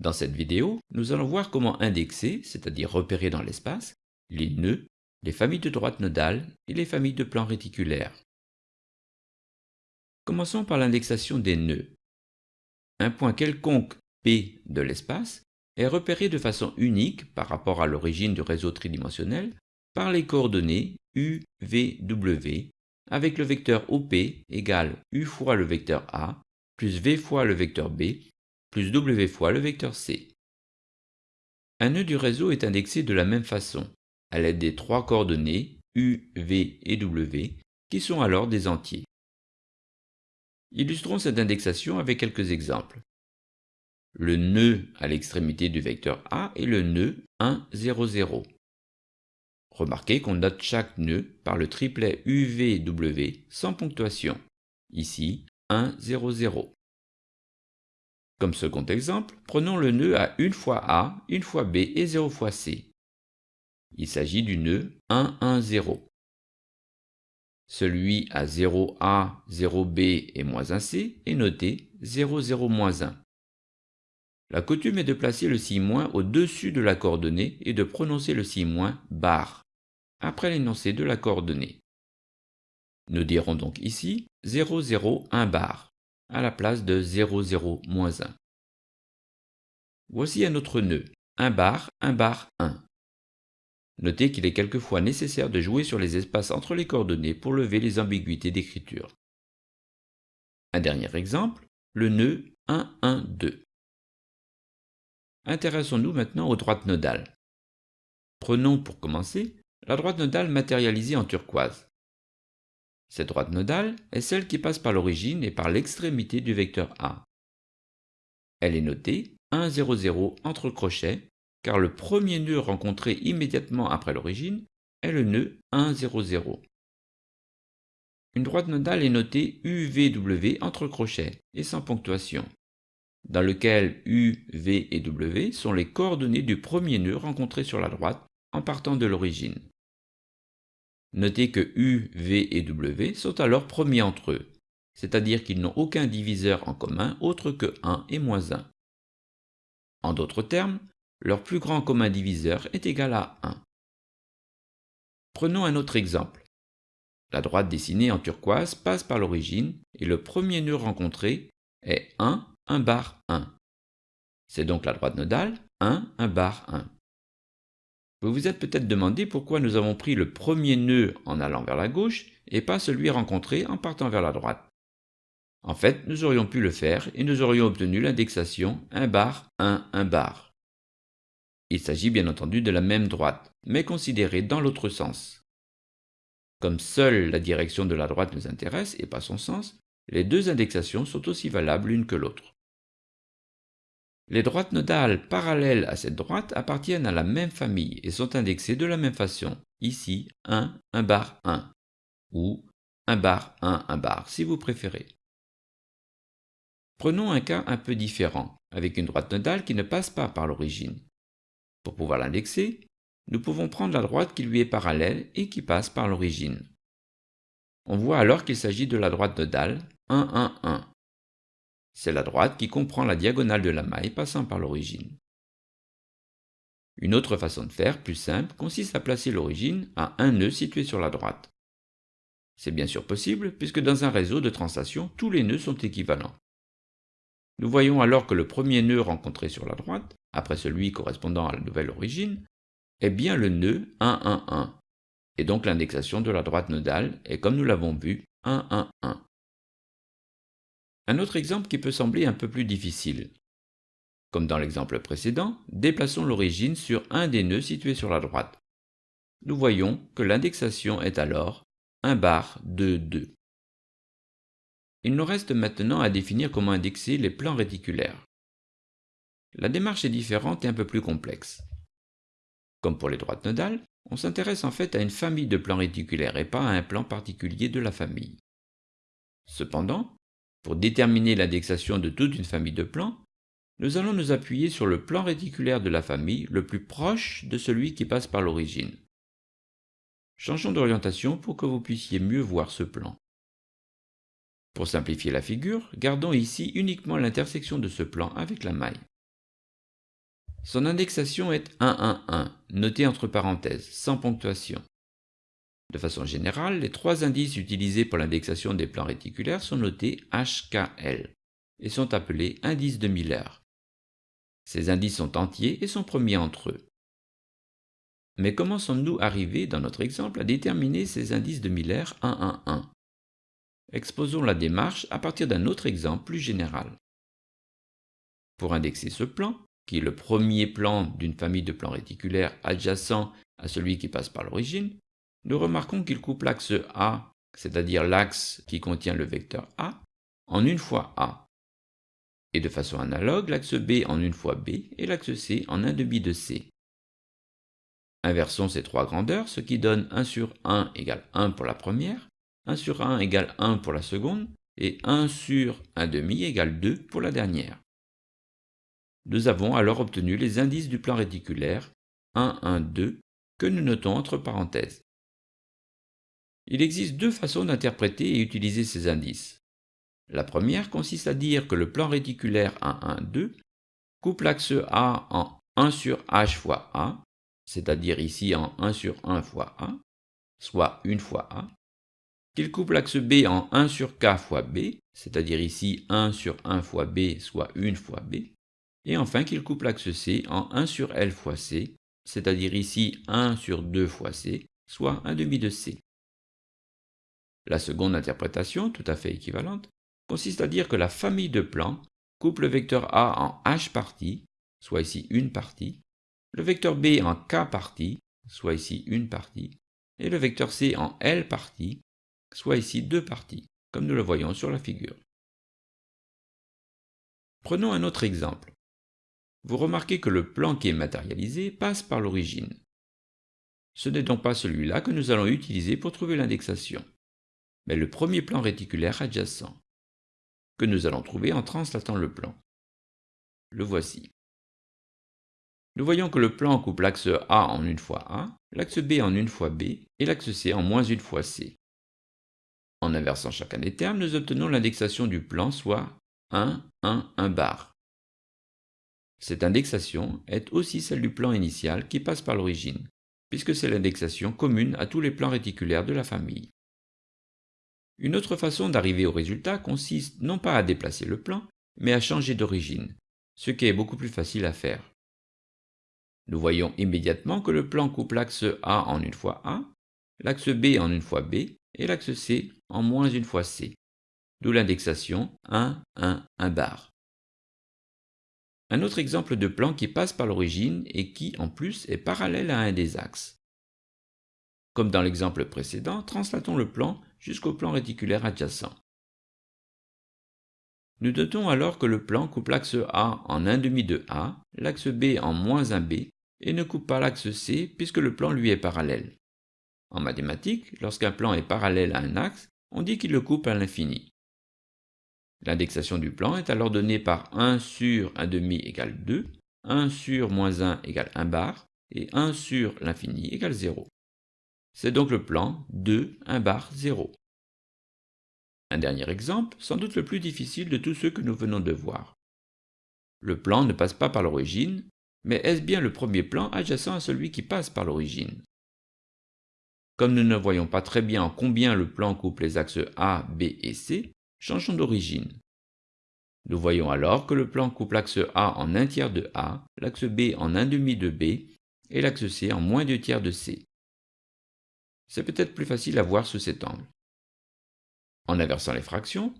Dans cette vidéo, nous allons voir comment indexer, c'est-à-dire repérer dans l'espace, les nœuds, les familles de droites nodales et les familles de plans réticulaires. Commençons par l'indexation des nœuds. Un point quelconque P de l'espace est repéré de façon unique par rapport à l'origine du réseau tridimensionnel par les coordonnées U, V, W avec le vecteur OP égale U fois le vecteur A plus V fois le vecteur B plus W fois le vecteur C. Un nœud du réseau est indexé de la même façon, à l'aide des trois coordonnées U, V et W, qui sont alors des entiers. Illustrons cette indexation avec quelques exemples. Le nœud à l'extrémité du vecteur A est le nœud 1, 0, 0. Remarquez qu'on note chaque nœud par le triplet UVW sans ponctuation. Ici, 1, 0, 0. Comme second exemple, prenons le nœud à 1 fois A, 1 fois B et 0 fois C. Il s'agit du nœud 1, 1, 0. Celui à 0A, 0B et moins 1C est noté 0, 0, moins 1. La coutume est de placer le signe moins au-dessus de la coordonnée et de prononcer le signe moins bar après l'énoncé de la coordonnée. Nous dirons donc ici 0, 0, 1 bar, à la place de 0, 0, moins 1. Voici un autre nœud, 1 bar, 1 bar, 1. Notez qu'il est quelquefois nécessaire de jouer sur les espaces entre les coordonnées pour lever les ambiguïtés d'écriture. Un dernier exemple, le nœud 1, 1, 2. Intéressons-nous maintenant aux droites nodales. Prenons pour commencer la droite nodale matérialisée en turquoise. Cette droite nodale est celle qui passe par l'origine et par l'extrémité du vecteur A. Elle est notée 1, 0, 0 entre crochets car le premier nœud rencontré immédiatement après l'origine est le nœud 1, 0, 0. Une droite nodale est notée UVW entre crochets et sans ponctuation, dans lequel U, V et W sont les coordonnées du premier nœud rencontré sur la droite en partant de l'origine. Notez que U, V et W sont alors premiers entre eux, c'est-à-dire qu'ils n'ont aucun diviseur en commun autre que 1 et moins 1. En d'autres termes, leur plus grand commun diviseur est égal à 1. Prenons un autre exemple. La droite dessinée en turquoise passe par l'origine et le premier nœud rencontré est 1, 1 bar 1. C'est donc la droite nodale 1, 1 bar 1. Vous vous êtes peut-être demandé pourquoi nous avons pris le premier nœud en allant vers la gauche et pas celui rencontré en partant vers la droite. En fait, nous aurions pu le faire et nous aurions obtenu l'indexation 1 bar 1 1 bar. Il s'agit bien entendu de la même droite, mais considérée dans l'autre sens. Comme seule la direction de la droite nous intéresse et pas son sens, les deux indexations sont aussi valables l'une que l'autre. Les droites nodales parallèles à cette droite appartiennent à la même famille et sont indexées de la même façon, ici 1, 1 bar 1, ou 1 bar 1, 1 bar si vous préférez. Prenons un cas un peu différent, avec une droite nodale qui ne passe pas par l'origine. Pour pouvoir l'indexer, nous pouvons prendre la droite qui lui est parallèle et qui passe par l'origine. On voit alors qu'il s'agit de la droite nodale 1, 1, 1. C'est la droite qui comprend la diagonale de la maille passant par l'origine. Une autre façon de faire, plus simple, consiste à placer l'origine à un nœud situé sur la droite. C'est bien sûr possible, puisque dans un réseau de translation, tous les nœuds sont équivalents. Nous voyons alors que le premier nœud rencontré sur la droite, après celui correspondant à la nouvelle origine, est bien le nœud 1, 1, 1, et donc l'indexation de la droite nodale est, comme nous l'avons vu, 1, 1, 1. Un autre exemple qui peut sembler un peu plus difficile. Comme dans l'exemple précédent, déplaçons l'origine sur un des nœuds situés sur la droite. Nous voyons que l'indexation est alors 1 bar 2, 2. Il nous reste maintenant à définir comment indexer les plans réticulaires. La démarche est différente et un peu plus complexe. Comme pour les droites nodales, on s'intéresse en fait à une famille de plans réticulaires et pas à un plan particulier de la famille. Cependant, pour déterminer l'indexation de toute une famille de plans, nous allons nous appuyer sur le plan réticulaire de la famille le plus proche de celui qui passe par l'origine. Changeons d'orientation pour que vous puissiez mieux voir ce plan. Pour simplifier la figure, gardons ici uniquement l'intersection de ce plan avec la maille. Son indexation est 111, noté entre parenthèses, sans ponctuation. De façon générale, les trois indices utilisés pour l'indexation des plans réticulaires sont notés HKL et sont appelés indices de Miller. Ces indices sont entiers et sont premiers entre eux. Mais comment sommes-nous arrivés, dans notre exemple, à déterminer ces indices de Miller 111 Exposons la démarche à partir d'un autre exemple plus général. Pour indexer ce plan, qui est le premier plan d'une famille de plans réticulaires adjacent à celui qui passe par l'origine, nous remarquons qu'il coupe l'axe A, c'est-à-dire l'axe qui contient le vecteur A, en une fois A, et de façon analogue l'axe B en une fois B et l'axe C en un demi de C. Inversons ces trois grandeurs, ce qui donne 1 sur 1 égale 1 pour la première, 1 sur 1 égale 1 pour la seconde, et 1 sur 1 demi égale 2 pour la dernière. Nous avons alors obtenu les indices du plan réticulaire 1, 1, 2 que nous notons entre parenthèses. Il existe deux façons d'interpréter et utiliser ces indices. La première consiste à dire que le plan réticulaire 1, 1, 2 coupe l'axe A en 1 sur h fois A, c'est-à-dire ici en 1 sur 1 fois A, soit 1 fois A, qu'il coupe l'axe B en 1 sur K fois B, c'est-à-dire ici 1 sur 1 fois B, soit 1 fois B, et enfin qu'il coupe l'axe C en 1 sur L fois C, c'est-à-dire ici 1 sur 2 fois C, soit 1 demi de C. La seconde interprétation, tout à fait équivalente, consiste à dire que la famille de plans coupe le vecteur A en h parties, soit ici une partie, le vecteur B en k parties, soit ici une partie, et le vecteur C en L parties, soit ici deux parties, comme nous le voyons sur la figure. Prenons un autre exemple. Vous remarquez que le plan qui est matérialisé passe par l'origine. Ce n'est donc pas celui-là que nous allons utiliser pour trouver l'indexation mais le premier plan réticulaire adjacent, que nous allons trouver en translatant le plan. Le voici. Nous voyons que le plan coupe l'axe A en une fois A, l'axe B en une fois B et l'axe C en moins une fois C. En inversant chacun des termes, nous obtenons l'indexation du plan, soit 1, 1, 1 bar. Cette indexation est aussi celle du plan initial qui passe par l'origine, puisque c'est l'indexation commune à tous les plans réticulaires de la famille. Une autre façon d'arriver au résultat consiste non pas à déplacer le plan, mais à changer d'origine, ce qui est beaucoup plus facile à faire. Nous voyons immédiatement que le plan coupe l'axe A en une fois A, l'axe B en une fois B et l'axe C en moins une fois C, d'où l'indexation 1, 1, 1 bar. Un autre exemple de plan qui passe par l'origine et qui, en plus, est parallèle à un des axes. Comme dans l'exemple précédent, translatons le plan jusqu'au plan réticulaire adjacent. Nous notons alors que le plan coupe l'axe A en 1 demi de A, l'axe B en moins 1 B, et ne coupe pas l'axe C puisque le plan lui est parallèle. En mathématiques, lorsqu'un plan est parallèle à un axe, on dit qu'il le coupe à l'infini. L'indexation du plan est alors donnée par 1 sur 1 demi égale 2, 1 sur moins 1 égale 1 bar, et 1 sur l'infini égale 0. C'est donc le plan 2, 1 bar 0. Un dernier exemple, sans doute le plus difficile de tous ceux que nous venons de voir. Le plan ne passe pas par l'origine, mais est-ce bien le premier plan adjacent à celui qui passe par l'origine? Comme nous ne voyons pas très bien en combien le plan coupe les axes A, B et C, changeons d'origine. Nous voyons alors que le plan coupe l'axe A en 1 tiers de A, l'axe B en 1 demi de B et l'axe C en moins 2 tiers de C. C'est peut-être plus facile à voir sous cet angle. En inversant les fractions,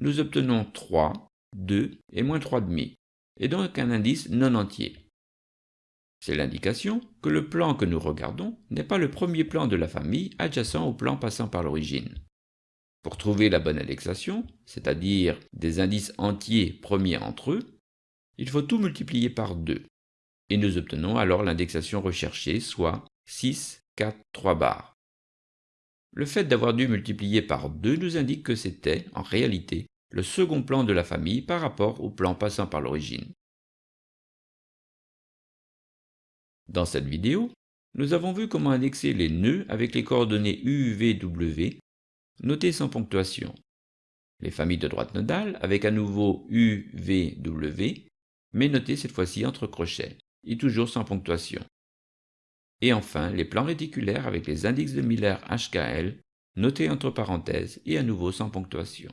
nous obtenons 3, 2 et moins 3 demi, et donc un indice non entier. C'est l'indication que le plan que nous regardons n'est pas le premier plan de la famille adjacent au plan passant par l'origine. Pour trouver la bonne indexation, c'est-à-dire des indices entiers premiers entre eux, il faut tout multiplier par 2, et nous obtenons alors l'indexation recherchée, soit 6, 4, 3 barres. Le fait d'avoir dû multiplier par 2 nous indique que c'était, en réalité, le second plan de la famille par rapport au plan passant par l'origine. Dans cette vidéo, nous avons vu comment indexer les nœuds avec les coordonnées U, V, W, notées sans ponctuation, les familles de droite nodale avec à nouveau U, V, W, mais notées cette fois-ci entre crochets. et toujours sans ponctuation. Et enfin, les plans réticulaires avec les indices de Miller HKL, notés entre parenthèses et à nouveau sans ponctuation.